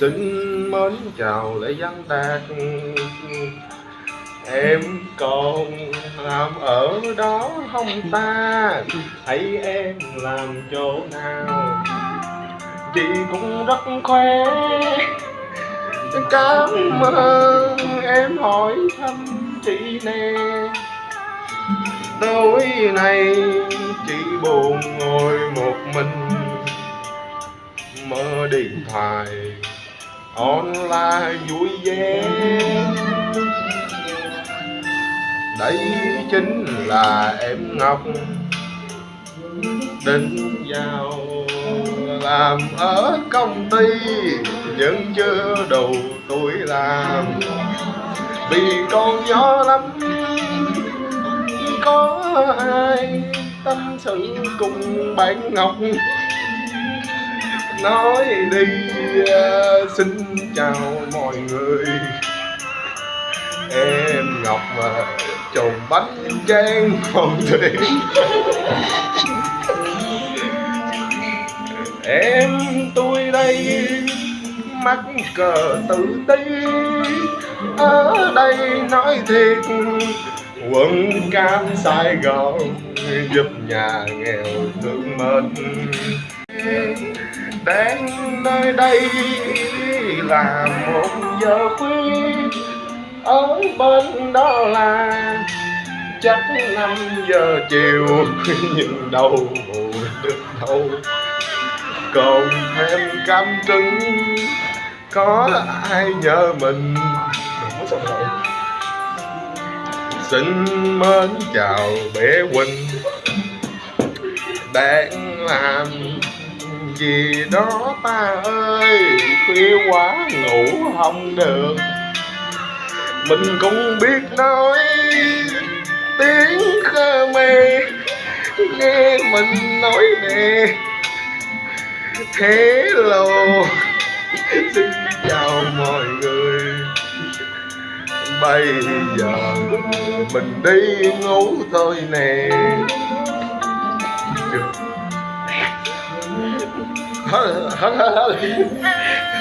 xin mến chào lễ văn đạt em còn làm ở đó không ta? Thấy em làm chỗ nào? Chị cũng rất khỏe. cảm ơn em hỏi thăm chị nè. Tối nay chị buồn ngồi một mình. Mơ điện thoại online vui vẻ. Đây chính là em ngọc. Định vào làm ở công ty, nhưng chưa đủ tuổi làm. Vì con nhỏ lắm, có ai tâm sự cùng bạn ngọc nói đi à, xin chào mọi người. Em ngọc mà trồng bánh trang hồng thủy em tôi đây mắc cờ tự ti. Ở đây nói thiệt, quận cam sài gòn giúp nhà nghèo thương mình đang nơi đây là một giờ khuya. Ở bên đó là chắc năm giờ chiều. Nhưng đâu ngủ được đâu. Còn thêm cam trứng có ai nhớ mình? Xin mến chào bé huynh. Đang làm gì đó ta ơi? Khuya quá, ngủ không được. Mình cũng biết nói tiếng Khmer nghe mình nói nè. Hello xin chào mọi người. Bây giờ mình đi ngủ thôi nè. はい，